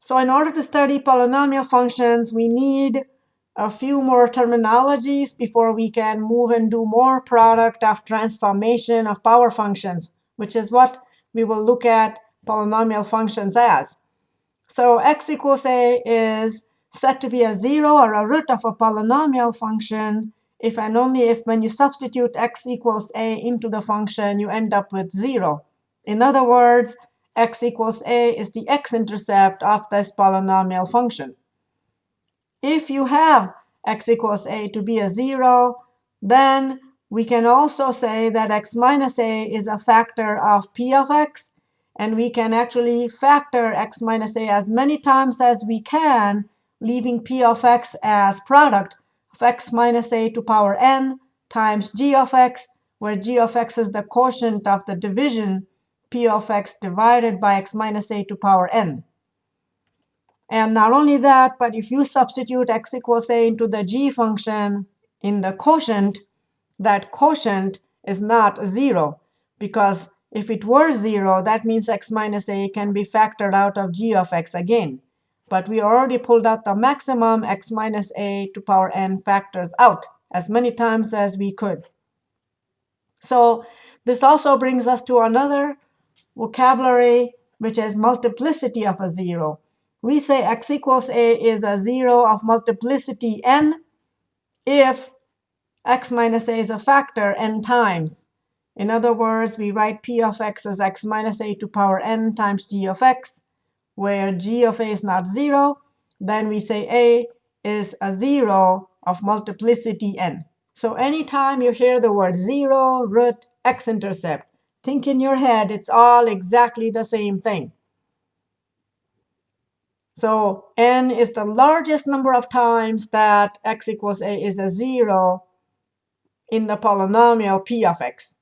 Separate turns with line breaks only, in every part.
So in order to study polynomial functions, we need a few more terminologies before we can move and do more product of transformation of power functions, which is what we will look at polynomial functions as. So x equals a is set to be a 0 or a root of a polynomial function if and only if when you substitute x equals a into the function, you end up with 0. In other words, x equals a is the x-intercept of this polynomial function. If you have x equals a to be a 0, then we can also say that x minus a is a factor of p of x. And we can actually factor x minus a as many times as we can, leaving p of x as product of x minus a to power n times g of x, where g of x is the quotient of the division p of x divided by x minus a to power n. And not only that, but if you substitute x equals a into the g function in the quotient, that quotient is not 0. Because if it were 0, that means x minus a can be factored out of g of x again. But we already pulled out the maximum x minus a to power n factors out as many times as we could. So this also brings us to another vocabulary, which is multiplicity of a 0 we say x equals a is a 0 of multiplicity n if x minus a is a factor n times. In other words, we write p of x as x minus a to power n times g of x, where g of a is not 0. Then we say a is a 0 of multiplicity n. So anytime you hear the word 0, root, x-intercept, think in your head it's all exactly the same thing. So n is the largest number of times that x equals a is a 0 in the polynomial p of x.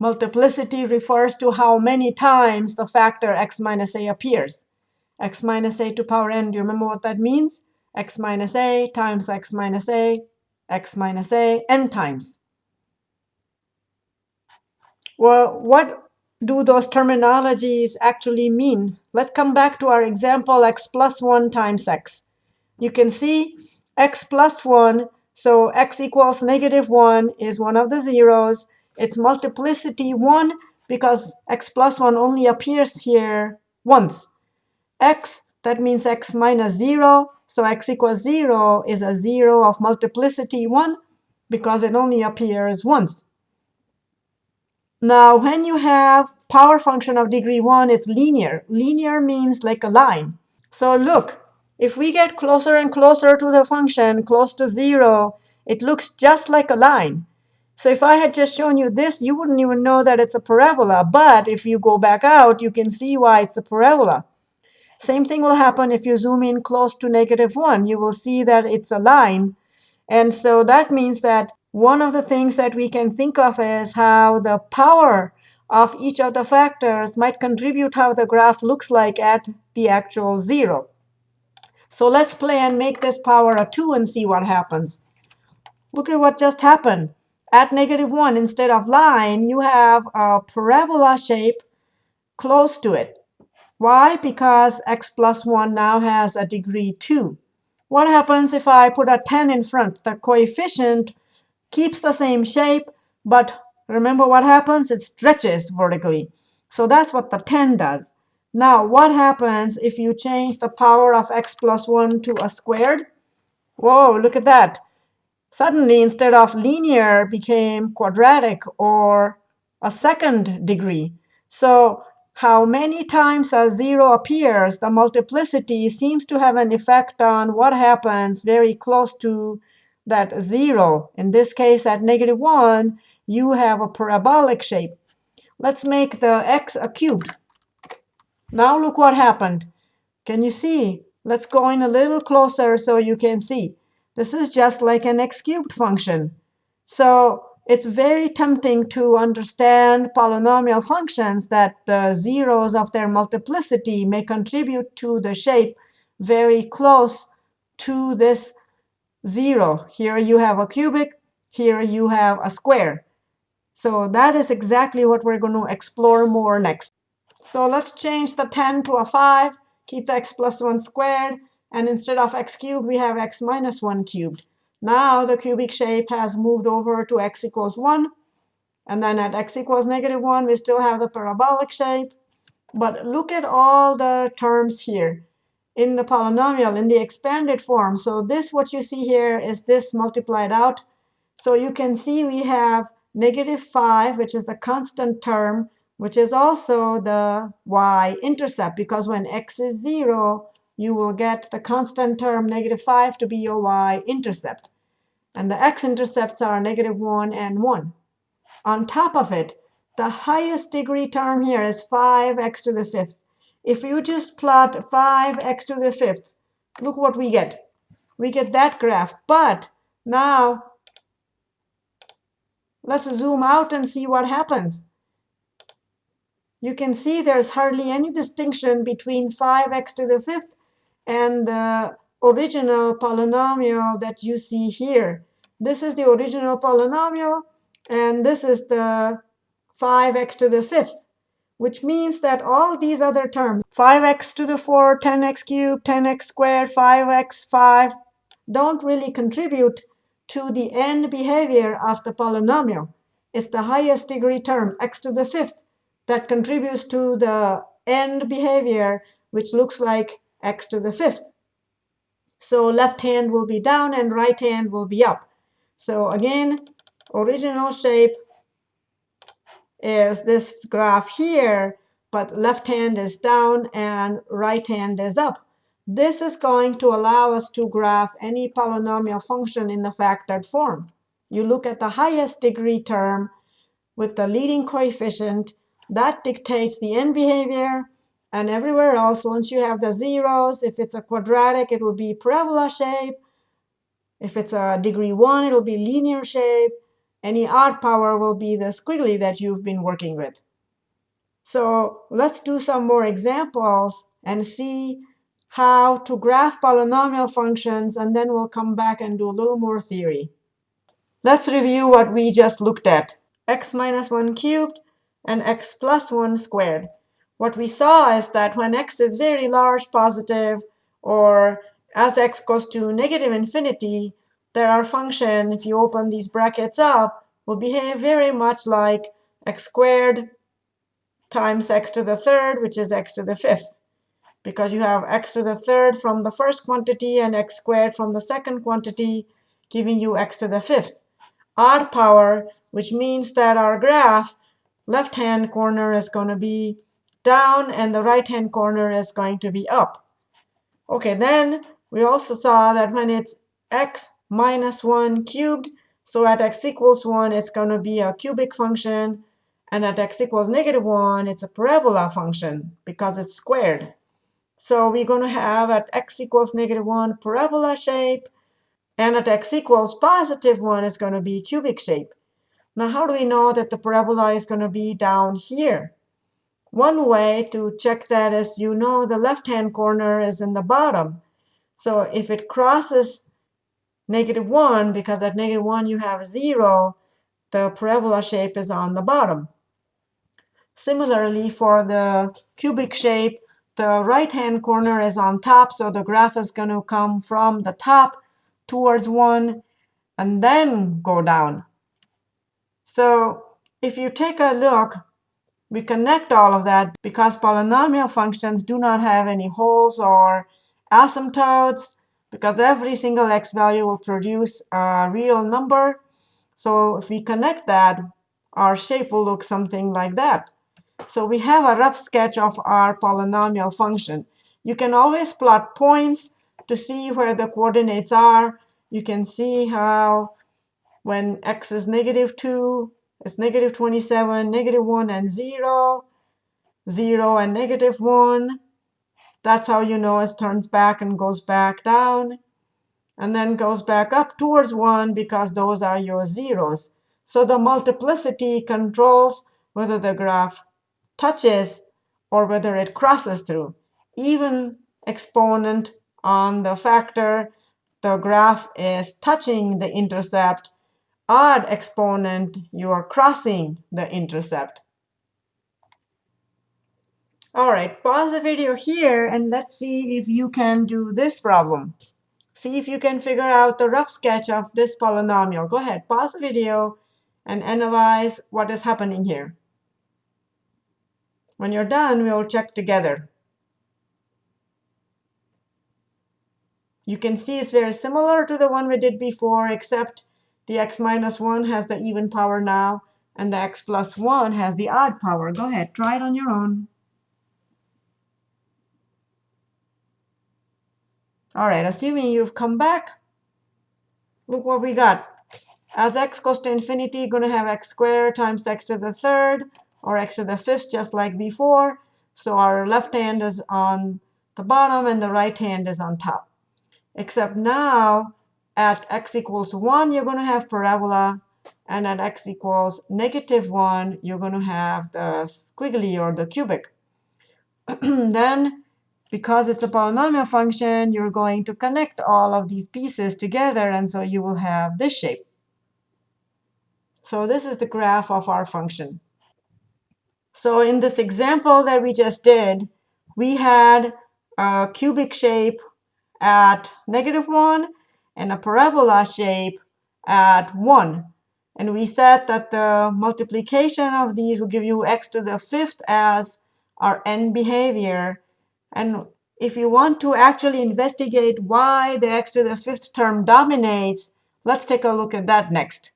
Multiplicity refers to how many times the factor x minus a appears. x minus a to power n, do you remember what that means? x minus a times x minus a, x minus a, n times. Well, what do those terminologies actually mean? Let's come back to our example x plus 1 times x. You can see x plus 1, so x equals negative 1 is one of the zeros. It's multiplicity 1 because x plus 1 only appears here once. x, that means x minus 0. So x equals 0 is a 0 of multiplicity 1 because it only appears once. Now, when you have power function of degree 1, it's linear. Linear means like a line. So look, if we get closer and closer to the function, close to 0, it looks just like a line. So if I had just shown you this, you wouldn't even know that it's a parabola. But if you go back out, you can see why it's a parabola. Same thing will happen if you zoom in close to negative 1. You will see that it's a line. And so that means that one of the things that we can think of is how the power of each of the factors might contribute how the graph looks like at the actual 0. So let's play and make this power a 2 and see what happens. Look at what just happened. At negative 1, instead of line, you have a parabola shape close to it. Why? Because x plus 1 now has a degree 2. What happens if I put a 10 in front? The coefficient keeps the same shape, but remember what happens? It stretches vertically. So that's what the 10 does. Now, what happens if you change the power of x plus 1 to a squared? Whoa, look at that. Suddenly, instead of linear, became quadratic or a second degree. So how many times a 0 appears, the multiplicity seems to have an effect on what happens very close to that 0. In this case, at negative 1, you have a parabolic shape. Let's make the x a cubed. Now look what happened. Can you see? Let's go in a little closer so you can see. This is just like an x cubed function. So it's very tempting to understand polynomial functions that the zeros of their multiplicity may contribute to the shape very close to this 0. Here you have a cubic. Here you have a square. So that is exactly what we're going to explore more next. So let's change the 10 to a 5. keep the x plus 1 squared, and instead of x cubed, we have x minus 1 cubed. Now the cubic shape has moved over to x equals 1. And then at x equals negative 1, we still have the parabolic shape. But look at all the terms here in the polynomial, in the expanded form. So this, what you see here, is this multiplied out. So you can see we have negative 5, which is the constant term, which is also the y-intercept. Because when x is 0, you will get the constant term negative 5 to be your y-intercept. And the x-intercepts are negative 1 and 1. On top of it, the highest degree term here is 5x to the fifth. If you just plot 5x to the fifth, look what we get. We get that graph. But now let's zoom out and see what happens. You can see there's hardly any distinction between 5x to the fifth and the original polynomial that you see here. This is the original polynomial, and this is the 5x to the fifth which means that all these other terms, 5x to the 4, 10x cubed, 10x squared, 5x, 5, don't really contribute to the end behavior of the polynomial. It's the highest degree term, x to the fifth, that contributes to the end behavior, which looks like x to the fifth. So left hand will be down and right hand will be up. So again, original shape is this graph here, but left hand is down and right hand is up. This is going to allow us to graph any polynomial function in the factored form. You look at the highest degree term with the leading coefficient. That dictates the end behavior. And everywhere else, once you have the zeros, if it's a quadratic, it will be parabola shape. If it's a degree 1, it will be linear shape any odd power will be the squiggly that you've been working with. So let's do some more examples and see how to graph polynomial functions, and then we'll come back and do a little more theory. Let's review what we just looked at, x minus 1 cubed and x plus 1 squared. What we saw is that when x is very large positive, or as x goes to negative infinity, there our function, if you open these brackets up, will behave very much like x squared times x to the third, which is x to the fifth. Because you have x to the third from the first quantity and x squared from the second quantity, giving you x to the fifth. Odd power, which means that our graph left-hand corner is going to be down and the right-hand corner is going to be up. OK, then we also saw that when it's x minus 1 cubed. So at x equals 1, it's going to be a cubic function. And at x equals negative 1, it's a parabola function because it's squared. So we're going to have at x equals negative 1 parabola shape. And at x equals positive 1 is going to be cubic shape. Now, how do we know that the parabola is going to be down here? One way to check that is you know the left-hand corner is in the bottom. So if it crosses negative 1, because at negative 1 you have 0, the parabola shape is on the bottom. Similarly, for the cubic shape, the right-hand corner is on top, so the graph is going to come from the top towards 1 and then go down. So if you take a look, we connect all of that because polynomial functions do not have any holes or asymptotes because every single x value will produce a real number. So if we connect that, our shape will look something like that. So we have a rough sketch of our polynomial function. You can always plot points to see where the coordinates are. You can see how when x is negative 2, it's negative 27, negative 1, and 0, 0 and negative 1. That's how you know it turns back and goes back down, and then goes back up towards 1 because those are your zeros. So the multiplicity controls whether the graph touches or whether it crosses through. Even exponent on the factor, the graph is touching the intercept. Odd exponent, you are crossing the intercept. All right, pause the video here and let's see if you can do this problem. See if you can figure out the rough sketch of this polynomial. Go ahead, pause the video and analyze what is happening here. When you're done, we'll check together. You can see it's very similar to the one we did before, except the x minus 1 has the even power now, and the x plus 1 has the odd power. Go ahead, try it on your own. All right, assuming you've come back, look what we got. As x goes to infinity, going to have x squared times x to the third, or x to the fifth, just like before. So our left hand is on the bottom, and the right hand is on top. Except now, at x equals 1, you're going to have parabola. And at x equals negative 1, you're going to have the squiggly or the cubic. then because it's a polynomial function, you're going to connect all of these pieces together, and so you will have this shape. So this is the graph of our function. So in this example that we just did, we had a cubic shape at negative 1 and a parabola shape at 1. And we said that the multiplication of these will give you x to the fifth as our end behavior. And if you want to actually investigate why the x to the fifth term dominates, let's take a look at that next.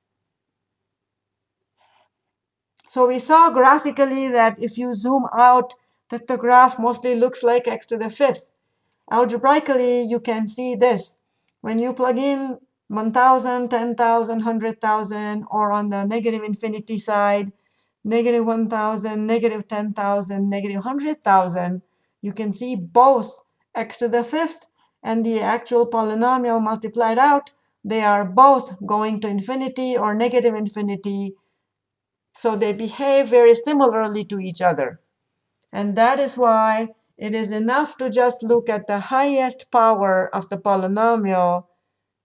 So we saw graphically that if you zoom out, that the graph mostly looks like x to the fifth. Algebraically, you can see this. When you plug in 1,000, 10,000, 100,000, or on the negative infinity side, negative 1,000, negative 10,000, negative 100,000, you can see both x to the fifth and the actual polynomial multiplied out. They are both going to infinity or negative infinity. So they behave very similarly to each other. And that is why it is enough to just look at the highest power of the polynomial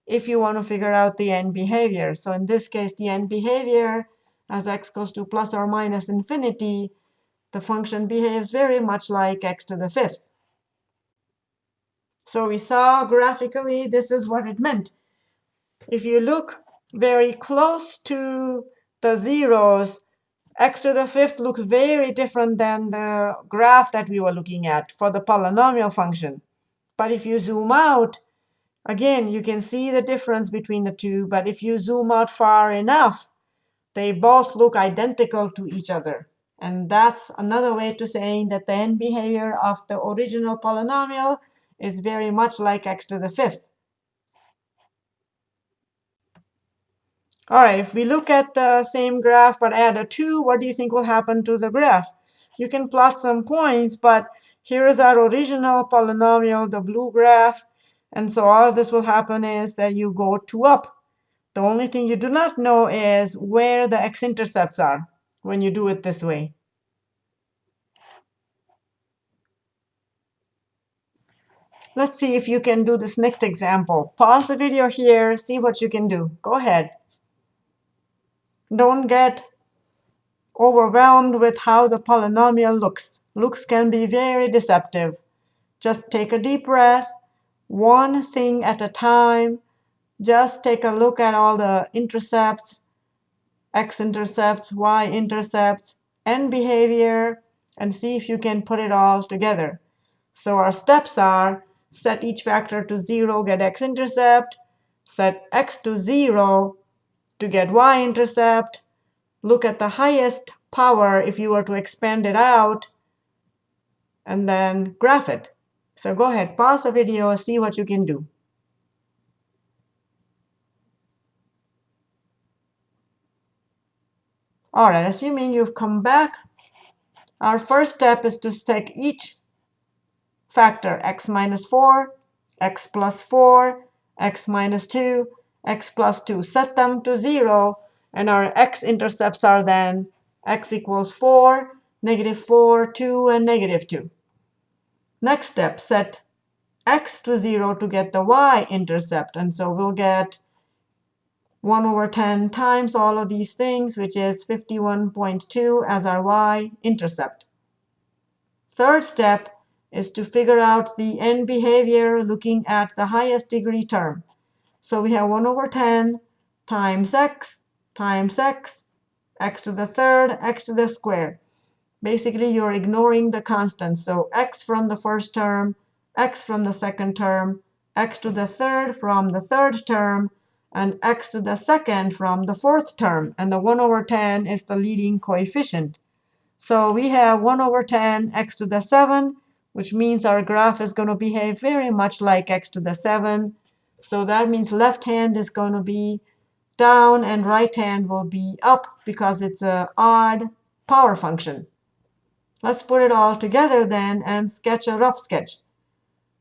if you want to figure out the end behavior. So in this case, the end behavior, as x goes to plus or minus infinity, the function behaves very much like x to the fifth. So we saw graphically this is what it meant. If you look very close to the zeros, x to the fifth looks very different than the graph that we were looking at for the polynomial function. But if you zoom out, again, you can see the difference between the two. But if you zoom out far enough, they both look identical to each other. And that's another way to saying that the end behavior of the original polynomial is very much like x to the fifth. All right, if we look at the same graph but add a 2, what do you think will happen to the graph? You can plot some points, but here is our original polynomial, the blue graph. And so all this will happen is that you go 2 up. The only thing you do not know is where the x-intercepts are when you do it this way. Let's see if you can do this next example. Pause the video here, see what you can do. Go ahead. Don't get overwhelmed with how the polynomial looks. Looks can be very deceptive. Just take a deep breath, one thing at a time. Just take a look at all the intercepts, x-intercepts, y-intercepts, and behavior, and see if you can put it all together. So our steps are set each factor to 0, get x-intercept, set x to 0 to get y-intercept, look at the highest power if you were to expand it out, and then graph it. So go ahead, pause the video, see what you can do. All right, assuming you've come back, our first step is to take each factor x minus 4, x plus 4, x minus 2, x plus 2. Set them to 0, and our x-intercepts are then x equals 4, negative 4, 2, and negative 2. Next step, set x to 0 to get the y-intercept. And so we'll get 1 over 10 times all of these things, which is 51.2 as our y-intercept. third step is to figure out the end behavior looking at the highest degree term. So we have 1 over 10 times x times x, x to the third, x to the square. Basically, you're ignoring the constants. So x from the first term, x from the second term, x to the third from the third term, and x to the second from the fourth term. And the 1 over 10 is the leading coefficient. So we have 1 over 10 x to the 7, which means our graph is going to behave very much like x to the 7. So that means left hand is going to be down and right hand will be up because it's an odd power function. Let's put it all together then and sketch a rough sketch.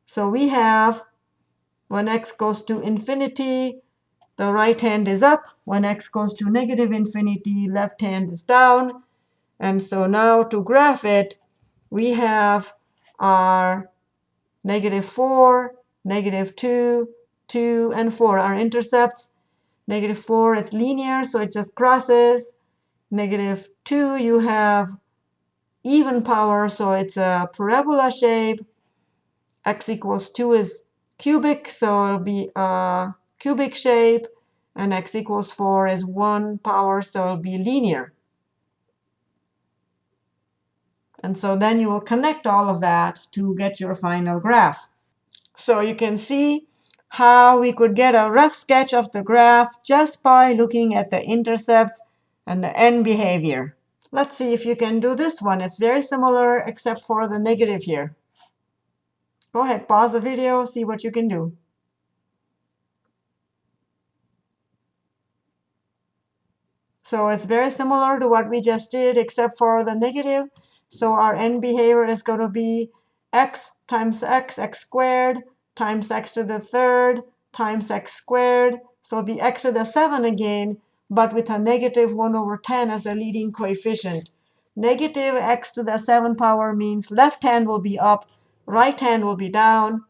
So we have when x goes to infinity, the right hand is up. When x goes to negative infinity, left hand is down. And so now to graph it, we have our negative 4, negative 2, 2, and 4, our intercepts. Negative 4 is linear, so it just crosses. Negative 2, you have even power, so it's a parabola shape. x equals 2 is cubic, so it'll be a cubic shape. And x equals 4 is 1 power, so it'll be linear. And so then you will connect all of that to get your final graph. So you can see how we could get a rough sketch of the graph just by looking at the intercepts and the end behavior. Let's see if you can do this one. It's very similar except for the negative here. Go ahead, pause the video, see what you can do. So it's very similar to what we just did, except for the negative. So our end behavior is going to be x times x, x squared, times x to the third, times x squared. So it'll be x to the 7 again, but with a negative 1 over 10 as the leading coefficient. Negative x to the 7 power means left hand will be up, right hand will be down.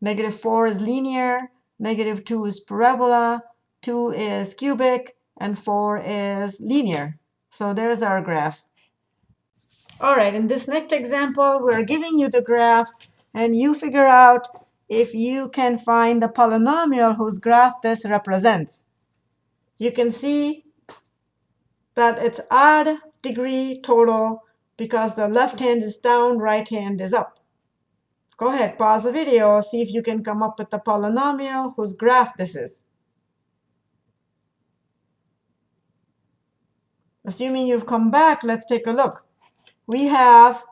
Negative 4 is linear. Negative 2 is parabola. 2 is cubic. And 4 is linear. So there's our graph. All right, in this next example, we're giving you the graph. And you figure out if you can find the polynomial whose graph this represents. You can see that it's odd degree total because the left hand is down, right hand is up. Go ahead, pause the video, see if you can come up with the polynomial whose graph this is. Assuming you've come back, let's take a look. We have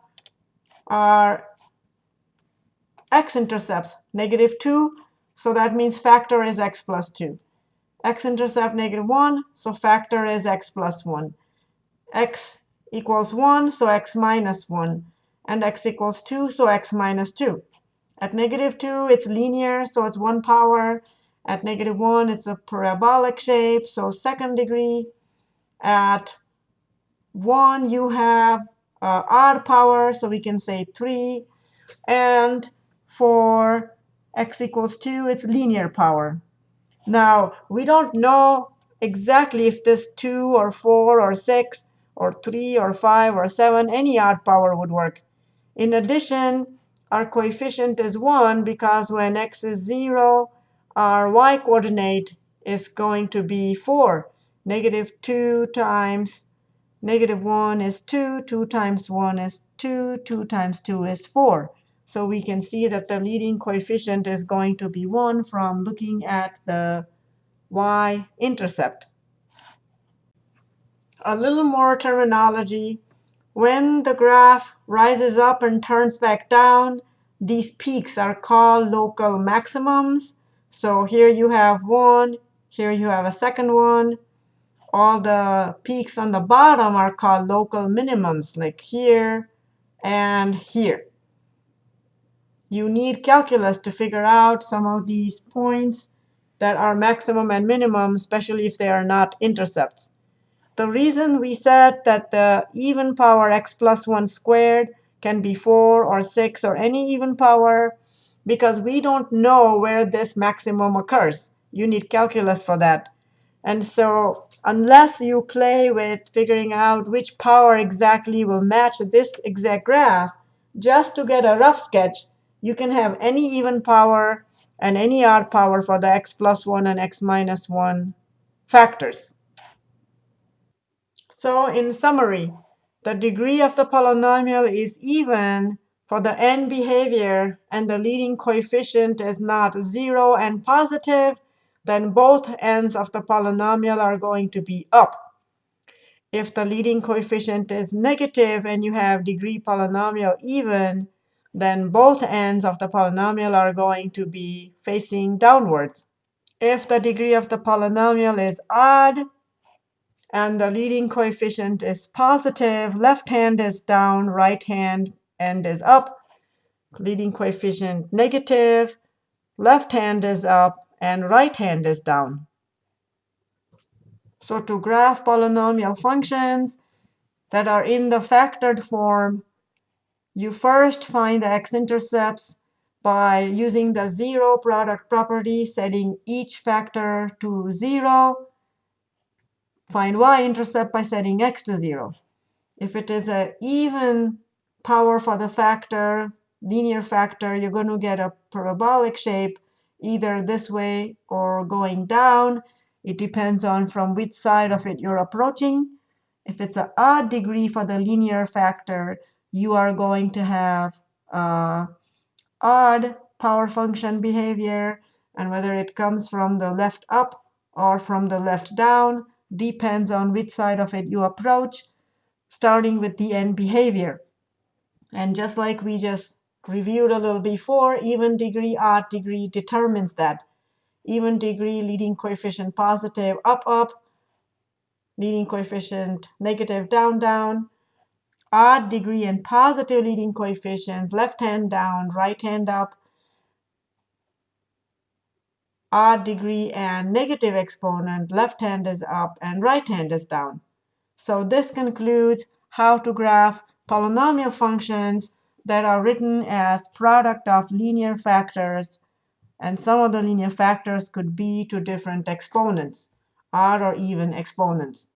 our x-intercepts, negative 2. So that means factor is x plus 2. x-intercept negative 1, so factor is x plus 1. x equals 1, so x minus 1 and x equals 2, so x minus 2. At negative 2, it's linear, so it's 1 power. At negative 1, it's a parabolic shape, so second degree. At 1, you have uh, odd power, so we can say 3. And for x equals 2, it's linear power. Now, we don't know exactly if this 2 or 4 or 6 or 3 or 5 or 7, any odd power would work. In addition, our coefficient is 1 because when x is 0, our y coordinate is going to be 4. Negative 2 times negative 1 is 2. 2 times 1 is 2. 2 times 2 is 4. So we can see that the leading coefficient is going to be 1 from looking at the y-intercept. A little more terminology when the graph rises up and turns back down, these peaks are called local maximums. So here you have one. Here you have a second one. All the peaks on the bottom are called local minimums, like here and here. You need calculus to figure out some of these points that are maximum and minimum, especially if they are not intercepts. The reason we said that the even power x plus 1 squared can be 4 or 6 or any even power because we don't know where this maximum occurs. You need calculus for that. And so unless you play with figuring out which power exactly will match this exact graph, just to get a rough sketch, you can have any even power and any odd power for the x plus 1 and x minus 1 factors. So in summary, the degree of the polynomial is even for the end behavior and the leading coefficient is not 0 and positive, then both ends of the polynomial are going to be up. If the leading coefficient is negative and you have degree polynomial even, then both ends of the polynomial are going to be facing downwards. If the degree of the polynomial is odd and the leading coefficient is positive, left hand is down, right hand end is up. Leading coefficient negative, left hand is up, and right hand is down. So to graph polynomial functions that are in the factored form, you first find the x-intercepts by using the zero product property, setting each factor to 0. Find y-intercept by setting x to 0. If it is an even power for the factor, linear factor, you're going to get a parabolic shape either this way or going down. It depends on from which side of it you're approaching. If it's an odd degree for the linear factor, you are going to have uh, odd power function behavior. And whether it comes from the left up or from the left down depends on which side of it you approach, starting with the end behavior. And just like we just reviewed a little before, even degree, odd degree determines that. Even degree, leading coefficient positive, up, up, leading coefficient negative, down, down, odd degree and positive leading coefficient, left hand down, right hand up, odd degree and negative exponent, left hand is up and right hand is down. So this concludes how to graph polynomial functions that are written as product of linear factors and some of the linear factors could be to different exponents, odd or even exponents.